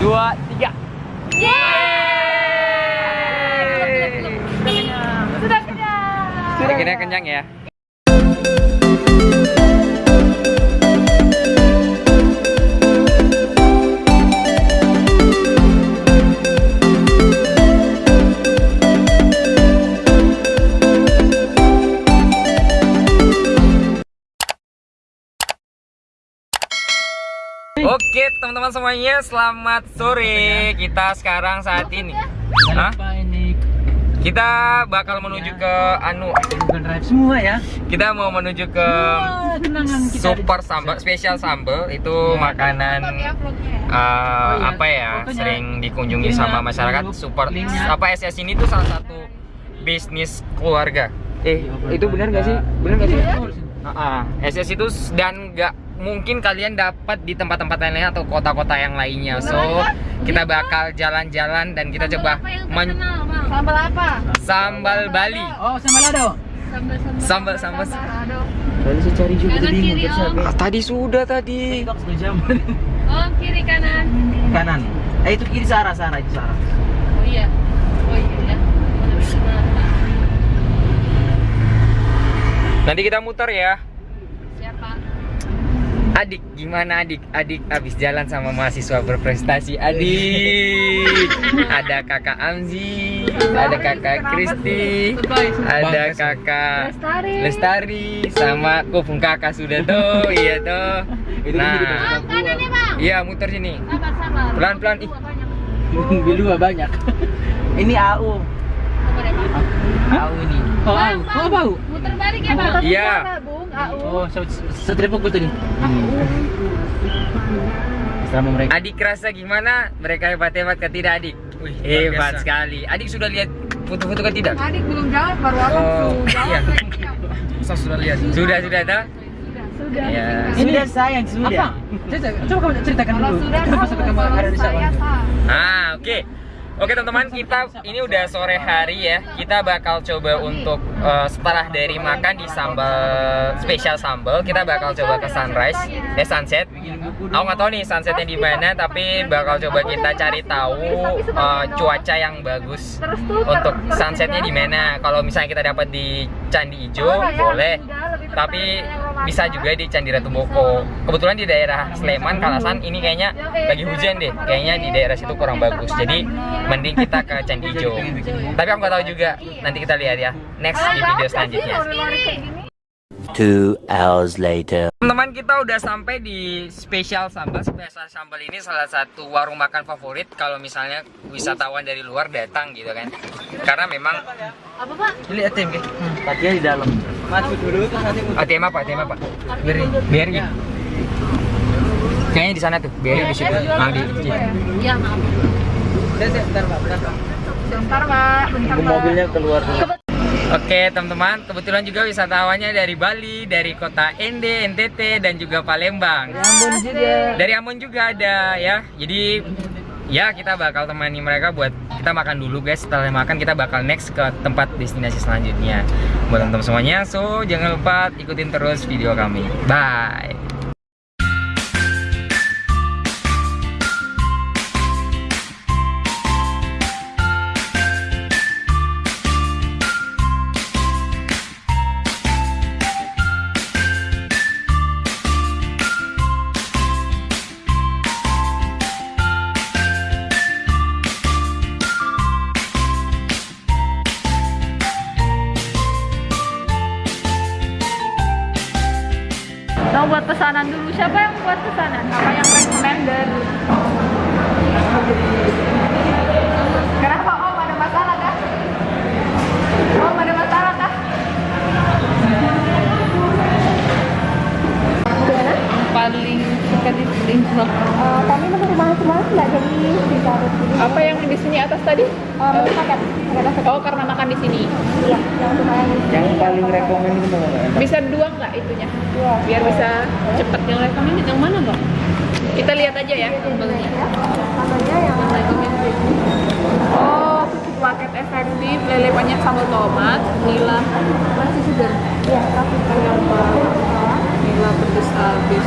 dua, tiga. Yeay! Sudah kenyang. Sudah kena kenyang ya. Oke teman-teman semuanya selamat sore. Kita sekarang saat ini. Hah? ini. Kita bakal menuju ke Anu semua ya. Kita mau menuju ke Super sambal, spesial sambal. Itu makanan Ya, vlognya. eh, Oh, iya. apa ya sering dikunjungi sama masyarakat. Super apa SS ini tuh salah satu bisnis keluarga. Eh Iya, itu benar nggak sih? Benar nggak sih? Iya. Ah, ah. SS itu dan nggak mungkin kalian dapat di tempat-tempat lainnya atau kota-kota yang lainnya so kita bakal jalan-jalan dan kita Sambal coba apa yang men-? Sambal apa? sambal Bali Oh, sama lado. Sambal Sambal, sambal. Aduh. Tadi saya cari juga Kanan bingung kiri, terus Om. Ah, tadi sudah tadi. Oh, kiri kanan. Kanan. Eh itu kiri Sarah, Sarah itu Sarah. Oh iya. Oh iya ya. Nanti kita muter ya? Adik, gimana adik? Adik habis jalan sama mahasiswa berprestasi Adik Ada kakak Amzi Ada kakak Kristi Ada kakak Lestari. Lestari Sama kupung kakak sudah tuh Iya tuh Nah Bang, Bang. Iya muter sini. Pelan-pelan, ih. Banyak. Bilua banyak. ini AU. Bang. AU ini. Oh, Bang, AU. Bang. Oh, bau. Muter balik ya, Bang. Iya Bung, AU. Oh, setrepok betul nih. Sama mereka. Adik rasa gimana? Mereka hebat-hebat kan tidak adik? Wih, hebat sekali Adik sudah lihat foto-foto kan tidak? Adik belum jawab, baru aku Oh, iya. Saya sudah lihat. Sudah, sudah tahu? Sudah. Iya. Ini sudah sayang sudah. Apa? Coba, coba kamu ceritakan Kalau dulu. sudah Kenapa tahu, sampai kamu ada di sana? Ah, oke. Oke teman-teman, kita ini udah sore hari ya. Kita bakal coba untuk eh, setelah dari makan di sambal spesial sambal, kita bakal coba ke sunrise, eh sunset. Aku nggak tahu nih sunsetnya di mana, tapi bakal coba kita cari tahu eh, cuaca yang bagus untuk sunsetnya di mana. Kalau misalnya kita dapat di Candi Ijo, boleh. Tapi bisa juga di Candi Ratu Boko. Kebetulan di daerah Sleman, Kalasan ini kayaknya lagi hujan deh. Kayaknya di daerah situ kurang bagus. Jadi mending kita ke Candi Ijo. Tapi aku nggak tahu juga. Nanti kita lihat ya. Next di video selanjutnya. Two hours later. Teman-teman kita udah sampai di spesial sambal. Spesial sambal ini salah satu warung makan favorit kalau misalnya wisatawan dari luar datang gitu kan. Karena memang Apa, Pak? ini ATM kan? Tadinya di dalam. Masuk dulu terus nanti ATM apa? ATM apa? BRI. BRI. Kayaknya di sana tuh, BRI di situ. Nah, di, di- Iya, maaf. Bentar, Pak. Bentar, Pak. Bentar, Pak. Bentar, Pak. Mobilnya keluar dulu. Oke teman-teman, kebetulan juga wisatawannya dari Bali, dari kota Ende, NTT, dan juga Palembang. Ambon juga. Dari Ambon juga ada ya. Jadi ya kita bakal temani mereka buat kita makan dulu guys. Setelah makan kita bakal next ke tempat destinasi selanjutnya. Buat teman-teman semuanya, so jangan lupa ikutin terus video kami. Bye. Buat pesanan dulu. Siapa yang buat pesanan? Kami masuk rumah semua nggak jadi ditaruh di sini. Apa yang di sini atas tadi? Oh, menu paket. Paket paket. Oh, karena makan di sini. Iya, yang lumayan. Yang paling rekomen itu mana? Bisa dua nggak itunya? Dua. Biar bisa cepet yang recommended yang mana nggak? Kita lihat aja ya sambalnya. Ya, sambalnya yang Oh, pupuk paket efektif, lele banyak sambal tomat, nila masih segar. Iya, kasih kayak nila pedes habis.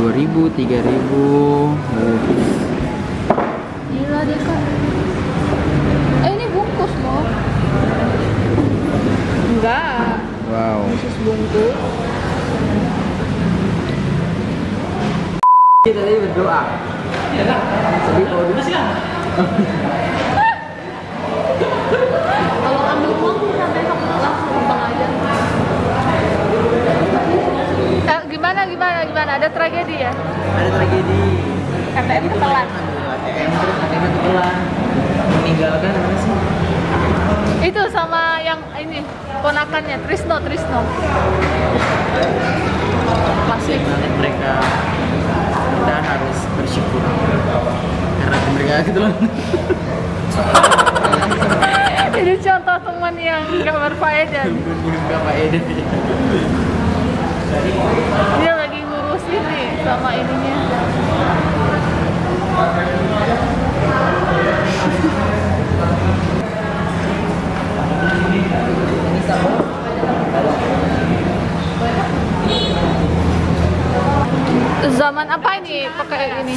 2000, 3000. Oh. Gila deh kak. Eh ini bungkus loh. Enggak. Wow. Khusus bungkus. Kita tadi berdoa. Tapi kalau dulu sih Kalau ambil uang sampai langsung bang aja. Eh, gimana gimana? Ada tragedi ya? ada tragedi. KTM ketelan. ATM terus ATM ketelan. Meninggalkan apa sih? Itu sama yang ini ponakannya Trisno Trisno. Masih banget mereka. Kita harus bersyukur karena mereka ketelan. Ini contoh teman yang gak berfaedah. Pak Eden. Dia sama ininya. Zaman apa ini pakai ini?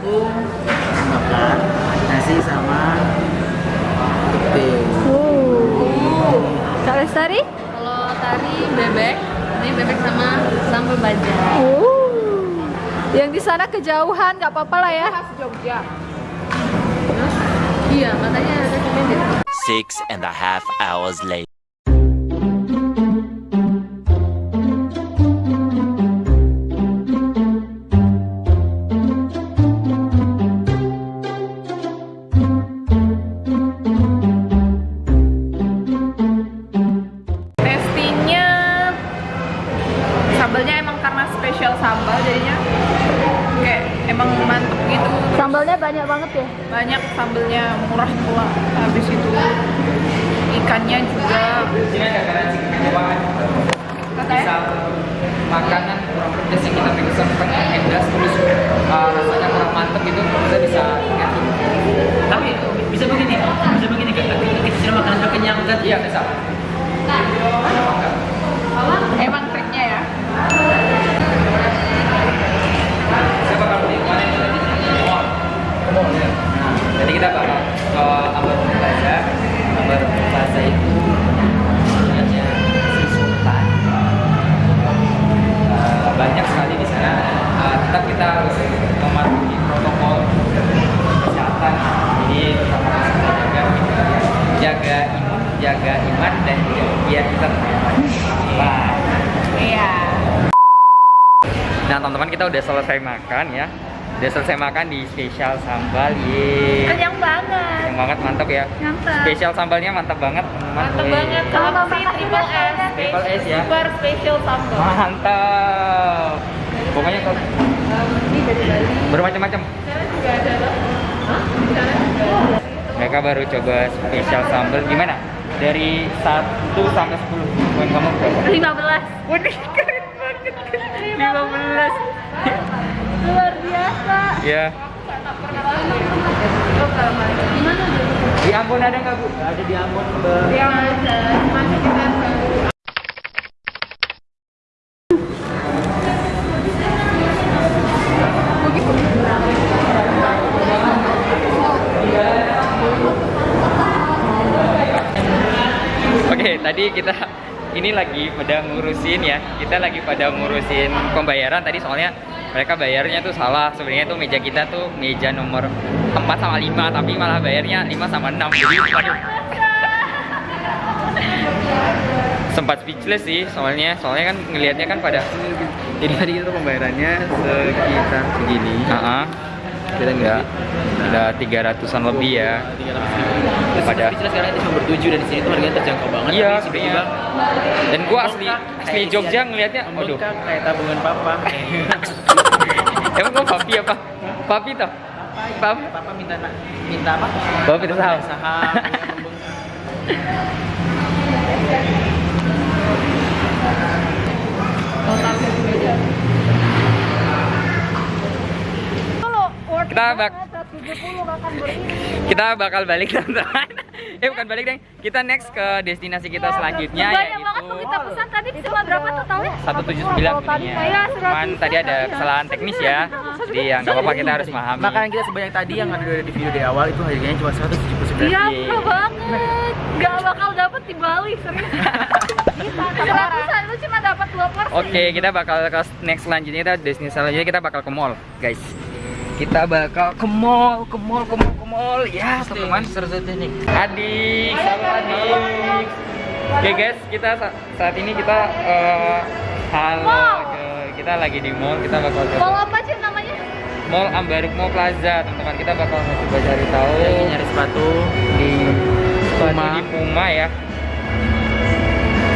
Aku makan nasi sama pete. Uh. Kak Lestari? Kalau tadi bebek, ini bebek sama sambal baja. Uh. Yang di sana kejauhan, nggak apa-apa lah ya. Jogja. Iya, katanya recommended. Six and a half hours later. Sambalnya emang karena spesial sambal jadinya kayak emang mantep gitu. Terus Sambalnya banyak banget ya. banyak sambelnya murah pula. Habis itu ikannya juga Ini ada garansi kecewa. katanya makanan kurang pedas yang kita pesan kan pedas terus uh, rasanya kurang mantep gitu kita bisa. Tapi bisa begini, bisa begini kan? Kita sudah makan sudah kenyang kan? Iya bisa. Ya. Saya ya. Jadi kita bakal ke Ambar Plaza. Udah selesai makan ya Udah selesai makan di spesial sambal Yeay Kenyang banget. Yang banget mantap ya Mantap. Spesial sambalnya mantap banget Yeay. banget. Kalau makan triple S. Triple S ya Super special sambal. Mantap Pokoknya kalau Ini dari Bali. bermacam-macam juga ada loh. Mereka baru coba spesial sambal Gimana? Dari 1 sampai 10 Poin kamu berapa? 15. Waduh keren banget 15 Luar biasa. Ya? Di Ambon ada nggak Bu? Ada di Ambon. Yang ada. Masih kita Oke, tadi kita ini lagi pada ngurusin ya. Kita lagi pada ngurusin pembayaran tadi soalnya mereka bayarnya tuh salah. Sebenarnya tuh meja kita tuh meja nomor 4 sama 5 tapi malah bayarnya 5 sama 6. Jadi waduh. Sempat speechless sih soalnya. Soalnya kan ngelihatnya kan pada Jadi tadi itu pembayarannya sekitar segini. Heeh. Kita Udah, ngeliat. udah 300-an lebih ya. Pada- Pada sekarang itu nomor 7 dan di sini tuh harganya terjangkau banget. Iya, Tapi tiba-tiba Dan gua asli asli Jogja ngelihatnya aduh. kayak tabungan papa. kok papi apa? Papi toh? Pap. Papa minta minta apa? Bapak minta saham. Saham. Kita it bak- banget, 170 makan beriring. Kita bakal balik teman-teman. eh bukan balik deh. Kita next ke destinasi kita selanjutnya Banyak banget tuh kita pesan tadi cuma berapa totalnya? 179 belinya. Iya, Cuman tadi ada kesalahan teknis ya. Jadi ya nggak apa-apa kita harus memahami. Makanan kita sebanyak tadi yang ada di video di awal itu harganya cuma 179. Iya, Iya. murah banget. Gak bakal dapet di Bali, serius. Seratusan itu cuma dapat dua porsi. Oke, kita bakal ke next selanjutnya kita destinasi selanjutnya kita bakal ke mall, guys. Kita bakal ke mall, ke mall, ke mall, ke mall. Ya, teman-teman. nih. Adik, halo adik. Oke guys, kita sa- saat ini kita eh, halo, Mall. kita lagi di mall, kita bakal ke Mau apa sih namanya? Mall Ambarukmo Plaza, teman-teman. Kita bakal coba cari tahu Lagi nyari sepatu. di Puma. Puma, di Puma ya.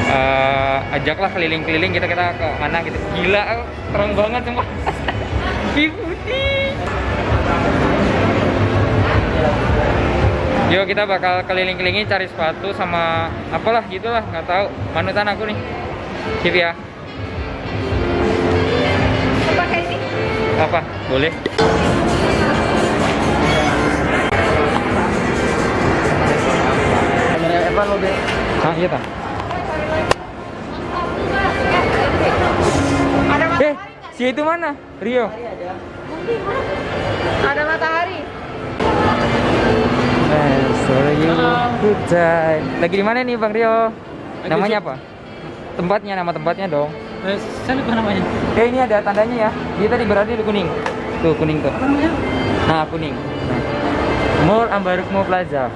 Eh, ajaklah keliling-keliling kita kita ke mana gitu. Gila, terang banget sumpah. Putih. Yuk kita bakal keliling-kelingi cari sepatu sama apalah gitulah nggak tahu manutan aku nih. Sip ya. Pakai ini. Apa? Boleh. Kamera Evan lo deh. Hah, iya tak? Ada Eh, si itu mana? Rio. Ada matahari. Eh, good time. Lagi di mana nih Bang Rio? Namanya apa? Tempatnya, nama tempatnya dong. Eh, saya lupa namanya. Eh ini ada tandanya ya. Dia tadi berada di kuning. Tuh kuning tuh. Namanya? Nah kuning. Nah. Mall Ambarukmo Plaza.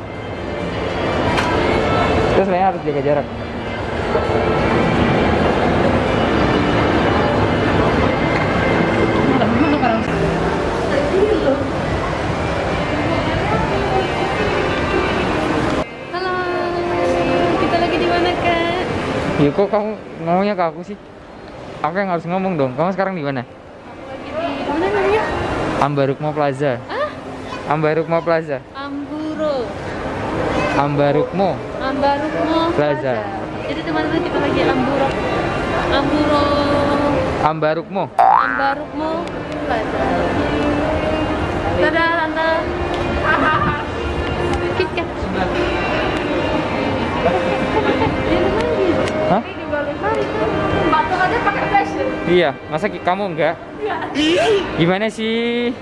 Terus sebenarnya harus jaga jarak. Ya kok kamu ngomongnya ke aku sih? Aku yang harus ngomong dong. Kamu sekarang di mana? Di mana namanya? Ambarukmo Plaza. Ambarukmo Plaza. Amburo, Ambarukmo. Ambarukmo Plaza. Jadi teman-teman kita lagi Amburo, Amburo, Ambarukmo. Ambarukmo Plaza. Iya, masa kamu enggak? Gimana sih?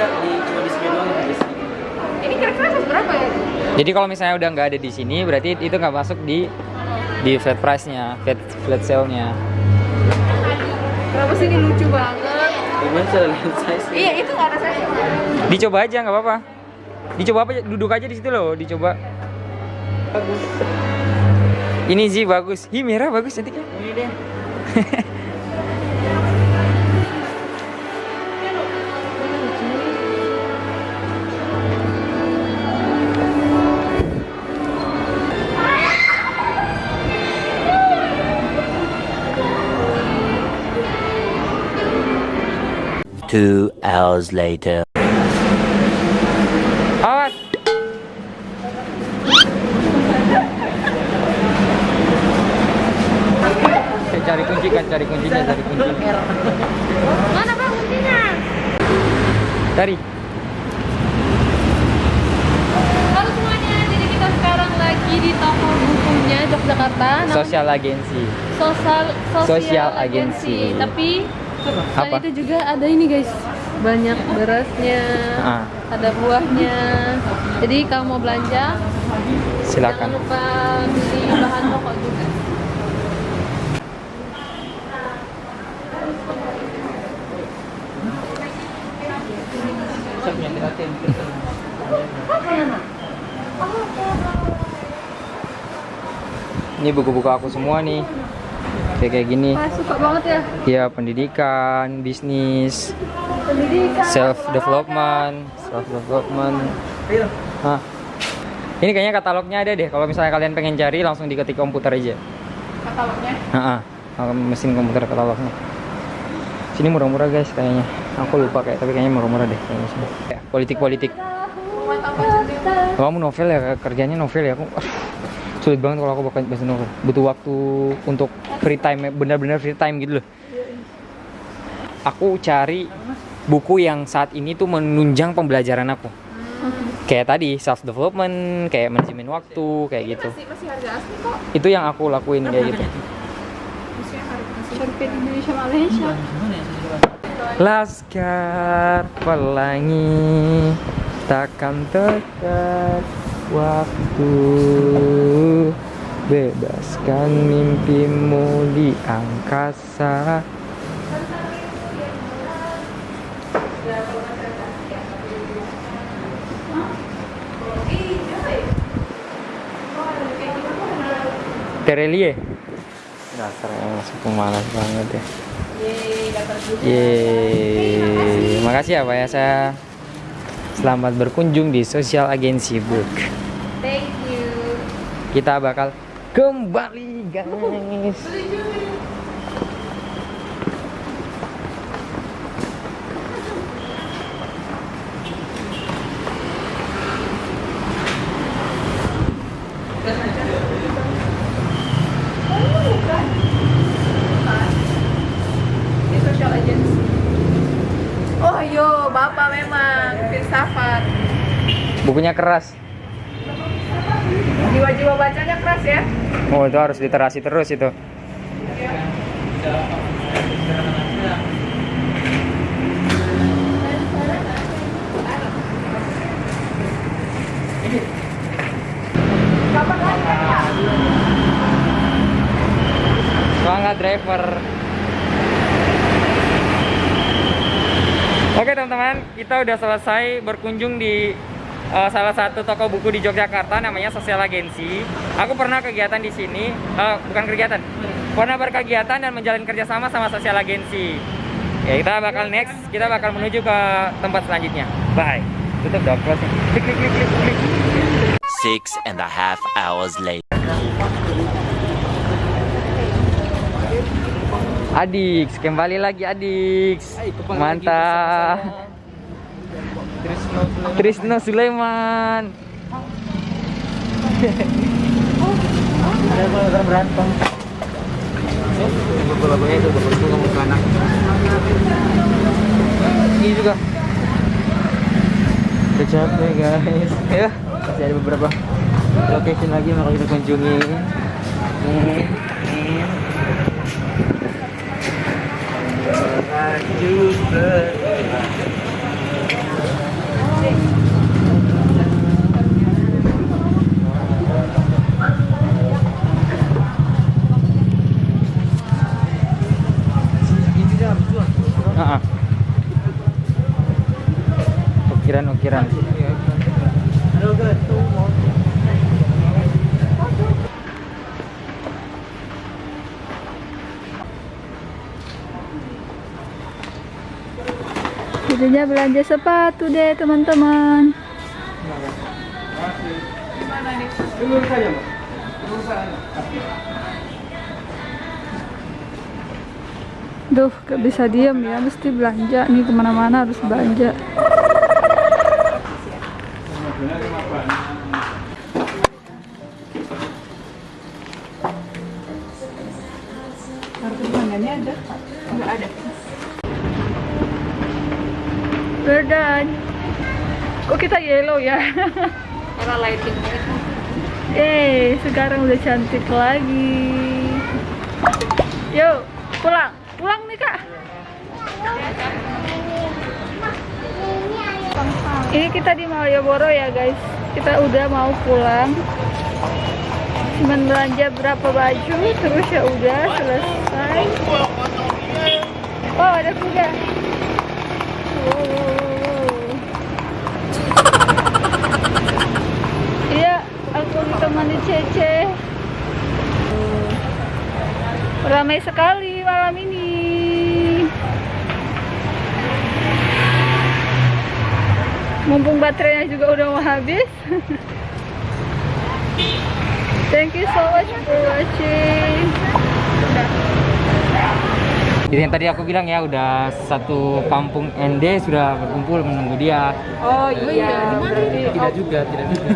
Enggak, di cuma di sini doang di sini. Ini kira-kira size berapa ya? Jadi kalau misalnya udah nggak ada di sini, berarti itu nggak masuk di di flat price-nya, flat flat sale-nya. Kenapa sih ini lucu banget? Gimana cara lihat size? Iya, itu nggak ada size. Dicoba aja nggak apa-apa. Dicoba apa? Duduk aja di situ loh, dicoba. Bagus. Ini sih bagus. Hi merah bagus cantiknya. Ini deh. Two hours later. Awas. Eh, cari kunci kan, cari kuncinya, cari kuncinya. Mana bang kuncinya? Cari. Halo semuanya, jadi kita sekarang lagi di toko bukunya Yogyakarta. Namanya Sosial agensi. Sosial Sosial, agensi. agensi. Tapi? Selain itu juga ada ini guys, banyak berasnya, Ah. ada buahnya. Jadi kalau mau belanja, jangan Silakan. lupa beli bahan pokok juga. Ini buku-buku aku semua nih. Kayak kayak gini. Wah, suka banget ya. ya pendidikan bisnis Pendidikan. self development self development Hah. ini kayaknya katalognya ada deh. Kalau misalnya kalian pengen cari langsung diketik komputer aja. Katalognya. Heeh. Mesin komputer katalognya. Sini murah-murah guys kayaknya. Aku lupa kayak tapi kayaknya murah-murah deh kayaknya sini. Politik politik kamu novel ya? Kerjanya novel ya aku sulit banget kalau aku baca baca novel butuh waktu untuk free time benar-benar free time gitu loh. Aku cari buku yang saat ini tuh menunjang pembelajaran aku. Kayak tadi self development kayak manajemen waktu kayak gitu. Masih, masih harga asli kok. itu yang aku lakuin kayak gitu. Indonesia Malaysia. Ya sih Laskar pelangi takkan tekat waktu Bebaskan mimpimu di angkasa. Terelie? Dasar yang masuk pemalas banget ya. Yeay, makasih ya Pak ya saya Selamat berkunjung di Sosial Agensi Book. Kita bakal kembali guys. Oh yo, bapak memang filsafat. Bukunya keras. Jiwa-jiwa bacanya keras ya. Oh itu harus literasi terus itu. Semangat driver. Oke teman-teman, kita udah selesai berkunjung di uh, salah satu toko buku di Yogyakarta namanya Sosial Agensi. Aku pernah kegiatan di sini, uh, bukan kegiatan, pernah berkegiatan dan menjalin kerjasama sama Sosial Agensi. Ya kita bakal next, kita bakal menuju ke tempat selanjutnya. Bye. Tutup dong, close. Klik, klik, klik, klik, klik. Six and a half hours later. Adix, kembali lagi Adix. Mantap. Trisno Sulaiman. Ada berantem. Beberapa itu beberapa kamu ke anak. Ini juga. Udah capek guys. Ya, masih ada beberapa location lagi yang kita kunjungi. Nih, nih. Ah, Ukiran ukiran. Jadinya belanja sepatu deh teman-teman. Duh, gak bisa diem ya, mesti belanja nih ke mana-mana harus belanja. Ya? Era lighting Eh, sekarang udah cantik lagi. Yuk, pulang. Pulang nih, Kak. Ini kita di Malioboro ya, guys. Kita udah mau pulang. Cuman belanja berapa baju, terus ya udah selesai. Oh, ada kuda. Wow, wow, wow, wow. Cece. Rame ramai sekali malam ini. Mumpung baterainya juga udah mau habis. Thank you so much for watching. Jadi yang tadi aku bilang ya udah satu kampung ND sudah berkumpul menunggu dia. Oh iya, berarti Tidak juga, tidak juga.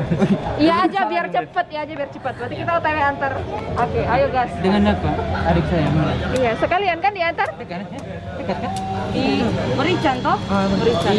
iya aja biar cepet ya aja biar cepat. Berarti kita OTW antar. Oke, ayo gas. Dengan apa? Adik saya mana? Iya, sekalian kan diantar Dekat, ya? Dekat kan? di Merican toh? Oh, Merican.